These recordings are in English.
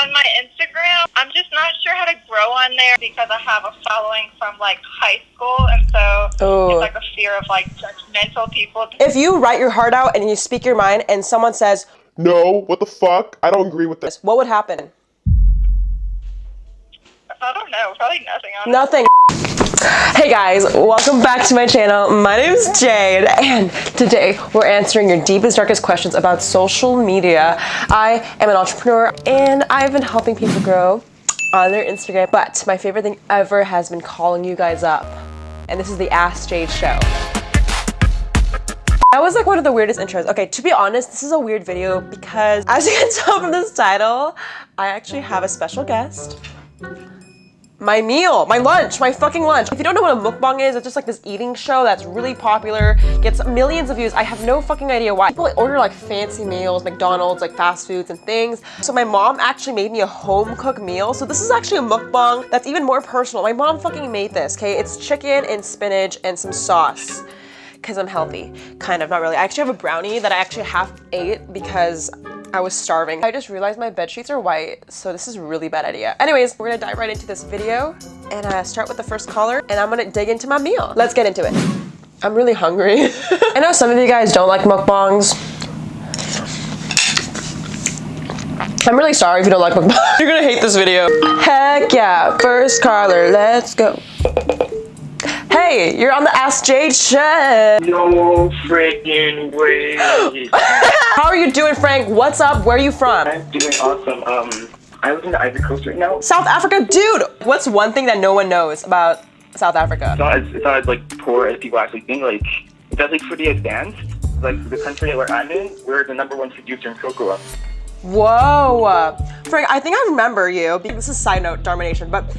on my Instagram. I'm just not sure how to grow on there because I have a following from like high school, and so Oh. it's like a fear of like judgmental people. If you write your heart out and you speak your mind and someone says, No, what the fuck? I don't agree with this. what would happen? I don't know, probably nothing. Honestly. Nothing. Hey guys, welcome back to my channel. My name is Jade and today we're answering your deepest, darkest questions about social media. I am an entrepreneur and I've been helping people grow on their Instagram, but my favorite thing ever has been calling you guys up. And this is the Ask Jade show. That was like one of the weirdest intros. Okay, to be honest, this is a weird video because as you can tell from this title, I actually have a special guest my meal, my lunch, my fucking lunch. If you don't know what a mukbang is, it's just like this eating show that's really popular, gets millions of views. I have no fucking idea why. People order like fancy meals, McDonald's, like fast foods and things. So my mom actually made me a home cooked meal. So this is actually a mukbang that's even more personal. My mom fucking made this, okay? It's chicken and spinach and some sauce because I'm healthy. Kind of, not really. I actually have a brownie that I actually half ate because I was starving. I just realized my bed sheets are white, so this is a really bad idea. Anyways, we're gonna dive right into this video and uh, start with the first caller and I'm gonna dig into my meal. Let's get into it. I'm really hungry. I know some of you guys don't like mukbangs. I'm really sorry if you don't like mukbangs. You're gonna hate this video. Heck yeah, first caller, let's go. Hey, you're on the Ask Jade show. No freaking way. How are you doing, Frank? What's up? Where are you from? I'm doing awesome. Um, I live in the Ivory Coast right now. South Africa? Dude, what's one thing that no one knows about South Africa? It's not as, it's not as like poor as people actually think. Like, it's actually pretty advanced. Like the country where I'm in, we're the number one producer in cocoa. Whoa. Frank, I think I remember you. This is side note, Domination, but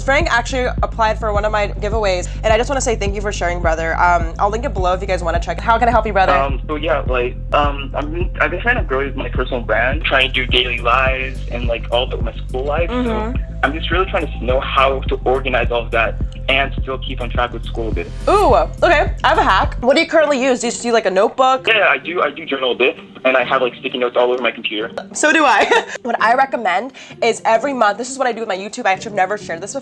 Frank actually applied for one of my giveaways, and I just want to say thank you for sharing, brother. Um, I'll link it below if you guys want to check it. How can I help you, brother? Um, so yeah, like, um, I'm, I've been trying to grow my personal brand, trying to do daily lives and like all of my school life. So I'm just really trying to know how to organize all of that and still keep on track with school a bit. Ooh, okay. I have a hack. What do you currently use? Do you just do like a notebook? Yeah, I do. I do journal a bit, and I have like sticky notes all over my computer. So do I. what I recommend is every month, this is what I do with my YouTube. I actually have never shared this before,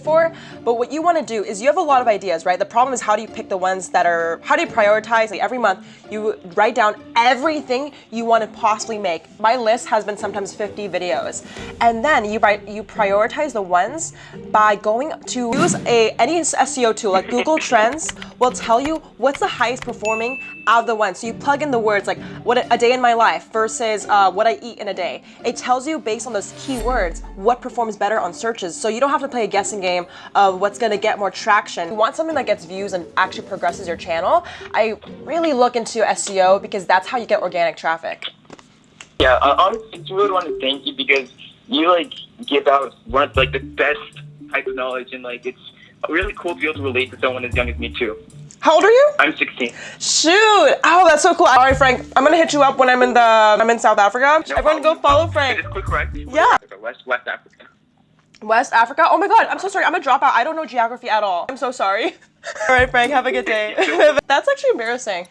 but what you want to do is you have a lot of ideas, right? The problem is how do you pick the ones that are, how do you prioritize? Like every month, you write down everything you want to possibly make. My list has been sometimes 50 videos. And then you write, you prioritize the ones by going to use a any SEO tool like Google Trends will tell you what's the highest performing out of the ones. So you plug in the words like what a, a day in my life versus uh, what I eat in a day. It tells you based on those keywords what performs better on searches. So you don't have to play a guessing game of what's gonna get more traction. If You want something that gets views and actually progresses your channel. I really look into SEO because that's how you get organic traffic. Yeah, uh, honestly, I really want to thank you because you like give out one of like the best type of knowledge, and like it's really cool to be able to relate to someone as young as me too. How old are you? I'm 16. Shoot! Oh, that's so cool. All right, Frank. I'm gonna hit you up when I'm in the I'm in South Africa. No Everyone, go follow Frank. quick correct. Yeah. West West Africa. West Africa. Oh my God! I'm so sorry. I'm a dropout. I don't know geography at all. I'm so sorry. all right, Frank. Have a good day. that's actually embarrassing.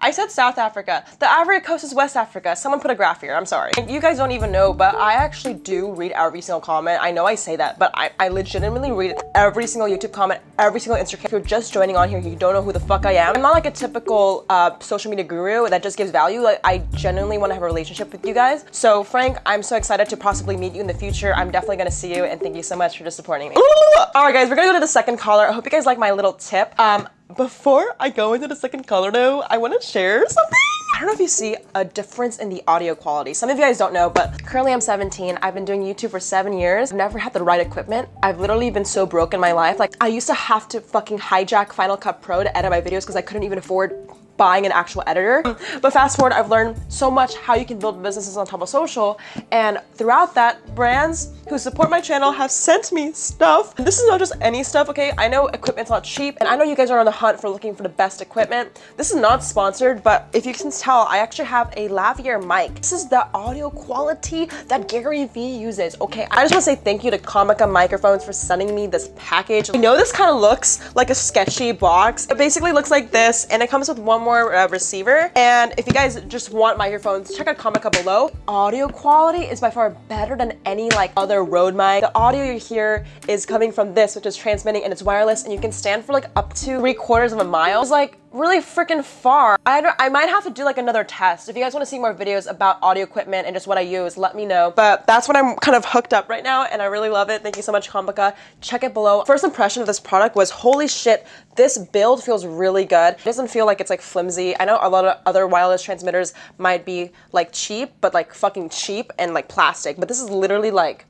I said South Africa. The Ivory Coast is West Africa. Someone put a graph here. I'm sorry. You guys don't even know, but I actually do read every single comment. I know I say that, but I, I legitimately read every single YouTube comment, every single Instagram. If you're just joining on here, you don't know who the fuck I am. I'm not like a typical uh, social media guru that just gives value. Like I genuinely want to have a relationship with you guys. So Frank, I'm so excited to possibly meet you in the future. I'm definitely gonna see you, and thank you so much for just supporting me. All right, guys, we're gonna go to the second caller. I hope you guys like my little tip. Um, before I go into the second color though, I want to share something. I don't know if you see a difference in the audio quality. Some of you guys don't know, but currently I'm 17. I've been doing YouTube for seven years. I've never had the right equipment. I've literally been so broke in my life. Like I used to have to fucking hijack Final Cut Pro to edit my videos because I couldn't even afford buying an actual editor. But fast forward, I've learned so much how you can build businesses on top of social. And throughout that, brands who support my channel have sent me stuff. This is not just any stuff, okay? I know equipment's not cheap, and I know you guys are on the hunt for looking for the best equipment. This is not sponsored, but if you can tell, I actually have a lavalier mic. This is the audio quality that Gary Vee uses, okay? I just wanna say thank you to Comica Microphones for sending me this package. I know this kind of looks like a sketchy box. It basically looks like this, and it comes with one uh, receiver. And if you guys just want microphones, check out Comica below. Audio quality is by far better than any like other Rode mic. The audio you hear is coming from this, which is transmitting and it's wireless and you can stand for like up to three quarters of a mile. It's like really freaking far. I, I might have to do like another test. If you guys want to see more videos about audio equipment and just what I use, let me know. But that's what I'm kind of hooked up right now and I really love it. Thank you so much, Comica. Check it below. First impression of this product was holy shit, this build feels really good. It doesn't feel like it's like flimsy. I know a lot of other wireless transmitters might be like cheap, but like fucking cheap and like plastic. But this is literally like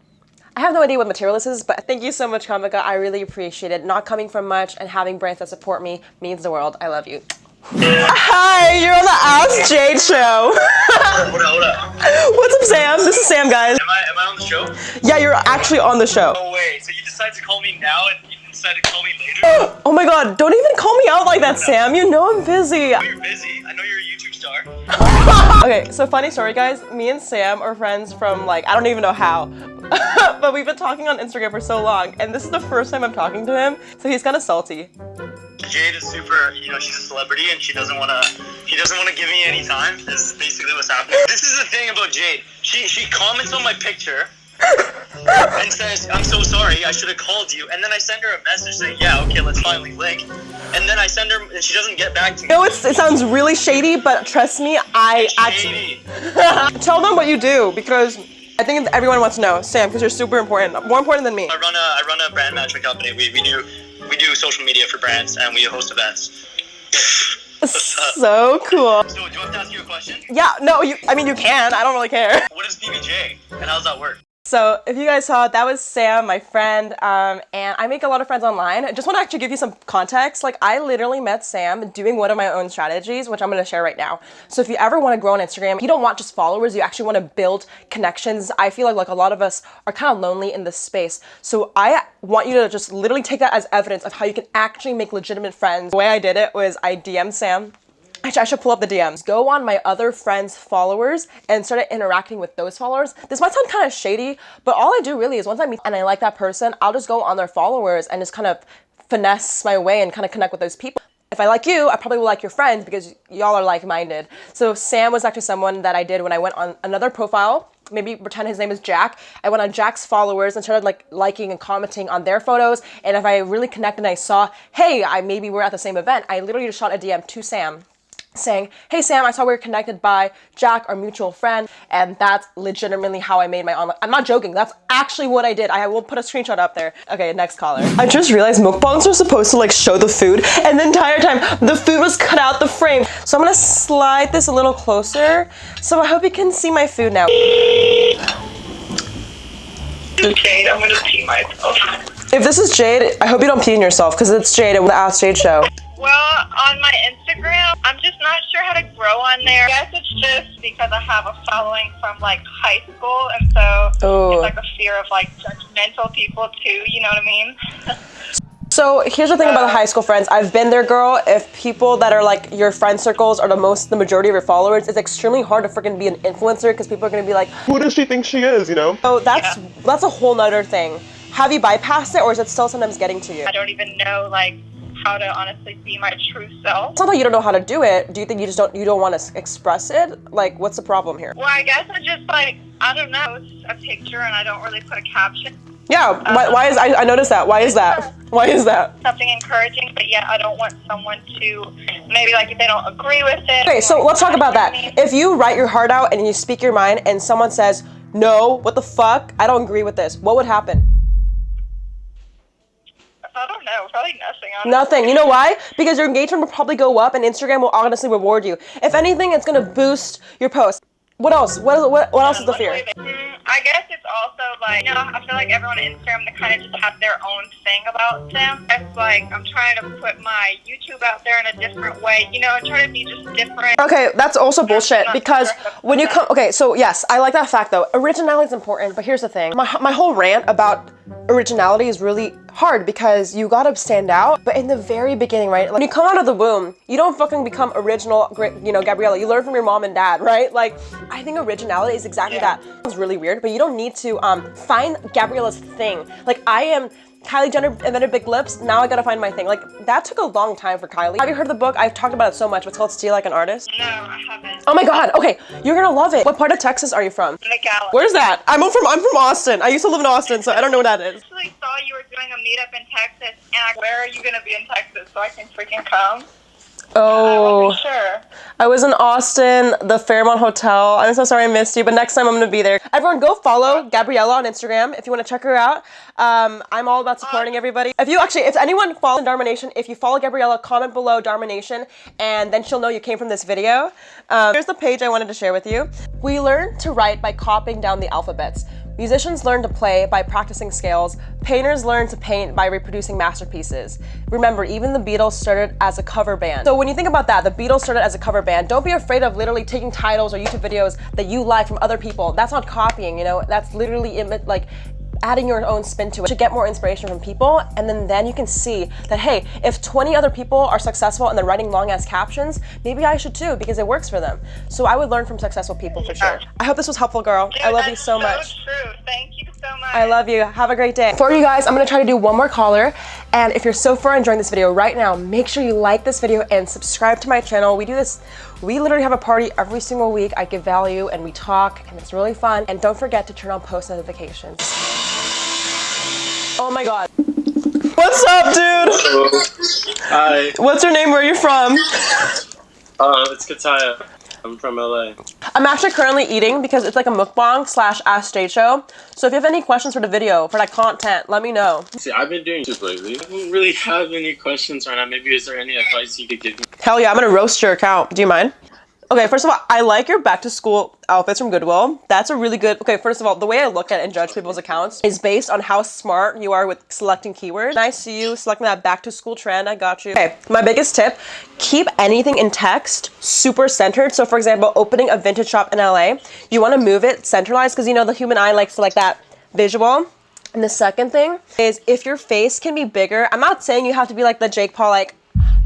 I have no idea what material this is, but thank you so much, Comica. I really appreciate it. Not coming from much and having brands that support me means the world. I love you. Hi, you're on the Ask Jade show. Hold up, hold up. What's up, Sam? This is Sam, guys. Am I am I on the show? Yeah, you're actually on the show. Oh, no way. So you decide to call me now and you decide to call me later? Oh my god, don't even call me out like that, Sam. You know I'm busy. I know you're busy. I know you're star. Okay, so funny story, guys. Me and Sam are friends from like, I don't even know how. but we've been talking on Instagram for so long, and this is the first time I'm talking to him, so he's kind of salty. Jade is super. You know, she's a celebrity and she doesn't want to. she doesn't want to give me any time. This is basically what's happening. This is the thing about Jade. She she comments on my picture. And says, I'm so sorry, I should have called you. And then I send her a message saying, Yeah, okay, let's finally link. And then I send her, and she doesn't get back to me. No, it's, it sounds really shady, but trust me, I actually tell them what you do because I think everyone wants to know, Sam, because you're super important, more important than me. I run a I run a brand management company. We, we do we do social media for brands and we host events. So cool. So do you want to ask you a question? Yeah, no, you. I mean, you can. I don't really care. What is PBJ and how does that work? So if you guys saw, that was Sam, my friend, um, and I make a lot of friends online. I just want to actually give you some context. Like I literally met Sam doing one of my own strategies, which I'm going to share right now. So if you ever want to grow on Instagram, you don't want just followers, you actually want to build connections. I feel like like a lot of us are kind of lonely in this space. So I want you to just literally take that as evidence of how you can actually make legitimate friends. The way I did it was I DM'd Sam I should pull up the DMs. Go on my other friends' followers and started interacting with those followers. This might sound kind of shady, but all I do really is once I meet and I like that person, I'll just go on their followers and just kind of finesse my way and kind of connect with those people. If I like you, I probably will like your friends because y'all are like-minded. So Sam was actually someone that I did when I went on another profile. Maybe pretend his name is Jack. I went on Jack's followers and started like liking and commenting on their photos. And if I really connected and I saw, hey, I maybe we're at the same event, I literally just shot a DM to Sam saying, Hey Sam, I saw we were connected by Jack, our mutual friend, and that's legitimately how I made my online. I'm not joking, that's actually what I did. I will put a screenshot up there. Okay, next caller. I just realized mukbangs are supposed to like show the food, and the entire time the food was cut out the frame. So I'm gonna slide this a little closer. So I hope you can see my food now. Jade, I'm gonna pee myself. If this is Jade, I hope you don't pee in yourself, because it's Jade with the Ask Jade show. Well, on my Instagram, I'm just not sure how to grow on there. I guess it's just because I have a following from like high school, and so Oh. it's like a fear of like judgmental people too. You know what I mean? So here's the thing about the high school friends. I've been there, girl. If people that are like your friend circles are the most, the majority of your followers, it's extremely hard to freaking be an influencer because people are gonna be like, Who does she think she is, you know? So that's that's a whole nother thing. Have you bypassed it, or is it still sometimes getting to you? I don't even know like how to honestly be my true self. It's not that you don't know how to do it. Do you think you just don't you don't want to express it? Like, what's the problem here? Well, I guess I just like I don't know. It's a picture, and I don't really put a caption. Yeah. Why, um, why is I, I noticed that? Why is that? Why is that? Something encouraging, but yet I don't want someone to maybe like if they don't agree with it. Okay, so like, let's talk about that. If you write your heart out and you speak your mind, and someone says, "No, what the fuck? I don't agree with this," what would happen? I don't know. Probably nothing. honestly. Nothing. You know why? Because your engagement will probably go up and Instagram will honestly reward you. If anything, it's gonna boost your post. What else? What, what, what else is the fear? Mm, I guess it's also like, you know, I feel like everyone on Instagram, they kind of just have their own thing about them. It's like I'm trying to put my YouTube out there in a different way, you know, and try to be just different. Okay, that's also bullshit because when you come, okay, so yes, I like that fact though. Originality is important, but here's the thing. My, my whole rant about originality is really hard because you gotta stand out. But in the very beginning, right, when you come out of the womb, you don't fucking become original, you know, Gabriella. You learn from your mom and dad, right? Like, I think originality is exactly Yeah. that. It's really weird, but but you don't need to um, find Gabriella's thing. Like I am Kylie Jenner invented big lips. Now I gotta find my thing. Like that took a long time for Kylie. Have you heard the book? I've talked about it so much. It's called Steal Like an Artist. No, I haven't. Oh my god. Okay, you're gonna love it. What part of Texas are you from? McAllen. Where's that? I'm from I'm from Austin. I used to live in Austin, so I don't know what that is. I actually saw you were doing a meetup in Texas, and I, where are you gonna be in Texas so I can freaking come? I Oh, wasn't sure. I was in Austin, the Fairmont Hotel. I'm so sorry I missed you, but next time I'm gonna be there. Everyone, go follow Gabriella on Instagram if you want to check her out. Um, I'm all about supporting everybody. If you actually, if anyone follows Dharma Nation, if you follow Gabriella, comment below Dharma Nation, and then she'll know you came from this video. Um, here's the page I wanted to share with you. We learn to write by copying down the alphabets. Musicians learn to play by practicing scales. Painters learn to paint by reproducing masterpieces. Remember, even the Beatles started as a cover band. So when you think about that, the Beatles started as a cover band. Don't be afraid of literally taking titles or YouTube videos that you like from other people. That's not copying, you know? That's literally like adding your own spin to it to get more inspiration from people and then then you can see that hey if 20 other people are successful and they're writing long ass captions maybe i should too because it works for them so i would learn from successful people for sure i hope this was helpful girl i love you that's so much true. Thank you so much. I love you. Have a great day. For you guys, I'm gonna try to do one more caller. And if you're so far enjoying this video right now, make sure you like this video and subscribe to my channel. We do this, we literally have a party every single week. I give value and we talk and it's really fun. And don't forget to turn on post notifications. Oh my God. What's up, dude? Hello. Hi. What's your name? Where are you from? Uh, it's Kataya. I'm from LA. I'm actually currently eating because it's like a mukbang slash ask Jade show. So if you have any questions for the video, for that content, let me know. See, I've been doing YouTube lately. I don't really have any questions right now. Maybe is there any advice you could give me? Hell yeah, I'm gonna roast your account. Do you mind? Okay, first of all, I like your back to school outfits from Goodwill. That's a really good. Okay, first of all, the way I look at and judge people's accounts is based on how smart you are with selecting keywords. I see you selecting that back to school trend. I got you. Okay, my biggest tip keep anything in text super centered. So, for example, opening a vintage shop in LA, you wanna move it centralized because you know the human eye likes to like that visual. And the second thing is if your face can be bigger, I'm not saying you have to be like the Jake Paul, like,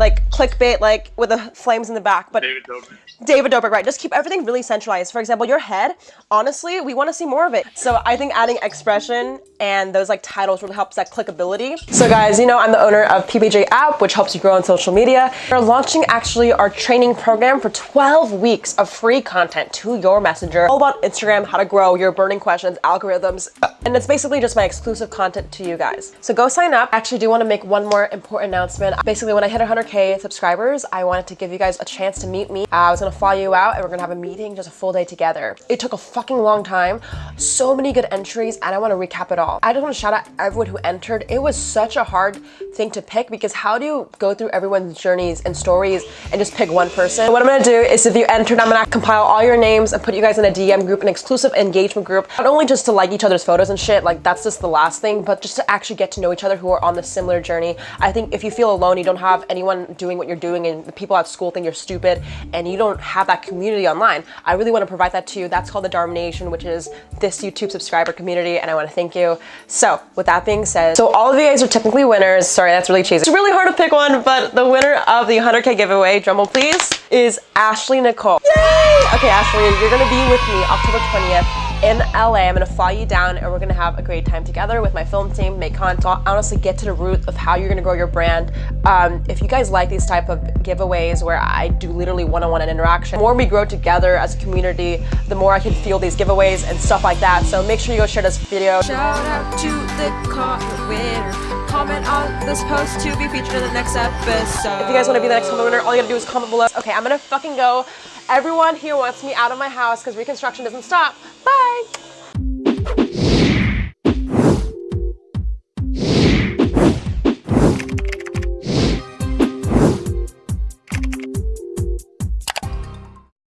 like clickbait, like with the flames in the back, but David Dobrik. David Dobrik, right? Just keep everything really centralized. For example, your head, honestly, we want to see more of it. So I think adding expression and those like titles really helps that clickability. So guys, you know I'm the owner of PBJ app, which helps you grow on social media. We're launching actually our training program for 12 weeks of free content to your messenger, all about Instagram, how to grow, your burning questions, algorithms, uh, and it's basically just my exclusive content to you guys. So go sign up. Actually do want to make one more important announcement. Basically, when I hit 100k subscribers, I wanted to give you guys a chance to meet me. I was gonna fly you out and we're gonna have a meeting, just a full day together. It took a fucking long time, so many good entries, and I want to recap it all. I just want to shout out everyone who entered. It was such a hard thing to pick because how do you go through everyone's journeys and stories and just pick one person? What I'm gonna do is if you entered, I'm gonna compile all your names and put you guys in a DM group, an exclusive engagement group, not only just to like each other's photos and shit, like that's just the last thing, but just to actually get to know each other who are on the similar journey. I think if you feel alone, you don't have anyone doing what you're doing and the people at school think you're stupid and you don't have that community online, I really want to provide that to you. That's called the Dharma Nation, which is this YouTube subscriber community, and I want to thank you. So, with that being said, so all of you guys are technically winners. Sorry, that's really cheesy. It's really hard to pick one, but the winner of the 100k giveaway, drumroll please, is Ashley Nicole. Yay! Okay, Ashley, you're gonna be with me October 20th in LA. I'm gonna fly you down and we're gonna have a great time together with my film team, make content, honestly get to the root of how you're gonna grow your brand. Um, if you guys like these type of giveaways where I do literally one-on-one and interaction, the more we grow together as a community, the more I can feel these giveaways and stuff like that. So make sure you go share this video. Shout out to the comment winner. Comment on this post to be featured in the next episode. If you guys want to be the next comment winner, all you gotta do is comment below. Okay, I'm gonna fucking go. Everyone here wants me out of my house because reconstruction doesn't stop. Bye!